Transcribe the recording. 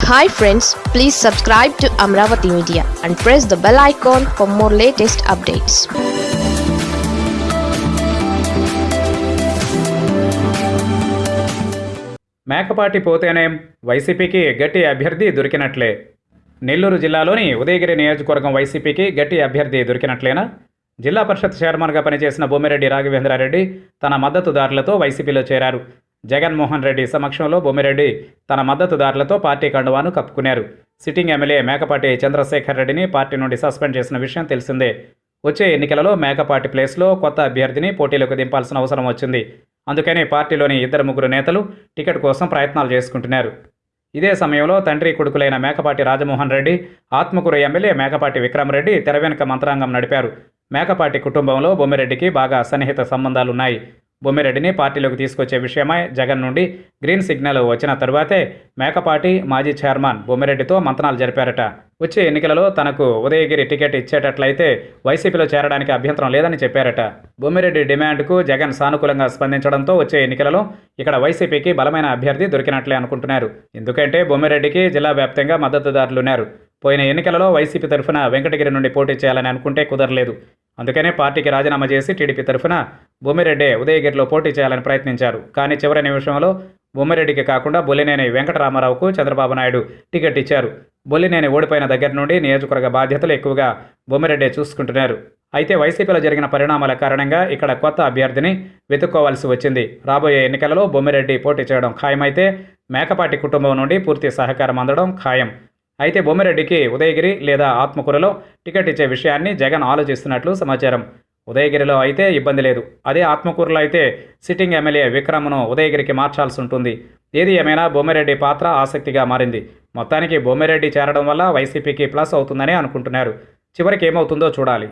Hi friends please subscribe to Amaravati media and press the bell icon for more latest updates Mekapati పోతేనేం వైసీపీకి గట్టి అభ్యర్థి దొరికినట్లే. నెల్లూరు జిల్లాలోని ఉదయగిరి నియోజకవర్గం వైసీపీకి గట్టి అభ్యర్థి దొరికినట్లేనా? జిల్లా పరిషత్ చైర్మన్గా పనిచేసిన భూమిరెడ్డి రాఘవేంద్రారెడ్డి తన మద్దతుదారులతో వైసీపీలో చేరారు. జగన్మోహన్ రెడ్డి సమక్షంలో బొమ్మిరెడ్డి తన మద్దతుదారులతో పార్టీ కండువాను కప్పుకున్నారు. సిట్టింగ్ ఎమ్మెల్యే మేకపాటి చంద్రశేఖర్ రెడ్డిని పార్టీ నుండి సస్పెండ్ చేసిన విషయం తెలిసిందే. వచ్చే ఎన్నికలలో మేకపాటి ప్లేస్లో కొత్త అభ్యర్థిని పోటీలోకి దింపాల్సిన అవసరం వచ్చింది. అందుకని పార్టీలోని ఇద్దరు ముగ్గురు నేతలు టికెట్ కోసం ప్రయత్నాలు చేసుకుంటున్నారు. ఇదే సమయంలో తండ్రి కొడుకులైన మేకపాటి రాజమోహన్ రెడ్డి ఆత్మకూరు ఎమ్మెల్యే మేకపాటి విక్రమరెడ్డి తెర వెనుక మంత్రాంగం నడిపారు. మేకపాటి కుటుంబంలో బొమ్మిరెడ్డికి బాగా సన్నిహిత సంబంధాలున్నాయి. బొమ్మిరెడ్డిని పార్టీలోకి తీసుకొచ్చే విషయమై జగన్ నుండి గ్రీన్ సిగ్నల్ వచ్చిన తరువాతే మేకపాటి మాజీ చైర్మన్ బొమ్మిరెడ్డితో మంతనాలు జరిపారట. వచ్చే ఎన్నికలలో తనకు ఉదయగిరి టికెట్ ఇచ్చేటట్లయితే వైసీపీలో చేరడానికి అభ్యంతరం లేదని చెప్పారట. బొమ్మిరెడ్డి డిమాండ్కు జగన్ సానుకూలంగా స్పందించడంతో వచ్చే ఎన్నికలలో ఇక్కడ వైసీపీకి బలమైన అభ్యర్థి దొరికినట్లే అనుకుంటున్నారు. ఎందుకంటే బొమ్మిరెడ్డికి జిల్లా వ్యాప్తంగా మద్దతుదారులున్నారు పోయిన ఎన్నికలలో వైసీపీ తరఫున వెంకటగిరి నుండి పోటీ చేయాలని అనుకుంటే కుదరలేదు. అందుకనే పార్టీకి రాజీనామా చేసి టీడీపీ తరఫున బొమ్మిరెడ్డే ఉదయగిరిలో పోటీ చేయాలని ప్రయత్నించారు. కానీ చివరి నిమిషంలో బొమ్మిరెడ్డికి కాకుండా బొల్లినేని వెంకటరామారావుకు చంద్రబాబు నాయుడు టికెట్ ఇచ్చారు. బొల్లినేని ఓడిపోయిన దగ్గర నుండి నియోజకవర్గ బాధ్యతలు ఎక్కువగా బొమ్మిరెడ్డే చూసుకుంటున్నారు. అయితే వైసీపీలో జరిగిన పరిణామాల కారణంగా ఇక్కడ కొత్త అభ్యర్థిని వెతుక్కోవాల్సి వచ్చింది. రాబోయే ఎన్నికలలో బొమ్మిరెడ్డి పోటీ చేయడం ఖాయమైతే మేకపాటి కుటుంబం నుండి పూర్తి సహకారం అందడం ఖాయం. అయితే బొమ్మిరెడ్డికి ఉదయగిరి లేదా ఆత్మకూరులో టికెట్ ఇచ్చే విషయాన్ని జగన్ ఆలోచిస్తున్నట్లు సమాచారం. ఉదయగిరిలో అయితే ఇబ్బంది లేదు. అదే ఆత్మకూరులో అయితే సిట్టింగ్ ఎమ్మెల్యే విక్రమ్ను ఉదయగిరికి మార్చాల్సి ఉంటుంది. ఏది ఏమైనా బొమ్మిరెడ్డి పాత్ర ఆసక్తిగా మారింది. మొత్తానికి బొమ్మిరెడ్డి చేరడం వల్ల వైసీపీకి ప్లస్ అవుతుందని అనుకుంటున్నారు. చివరికి ఏమవుతుందో చూడాలి.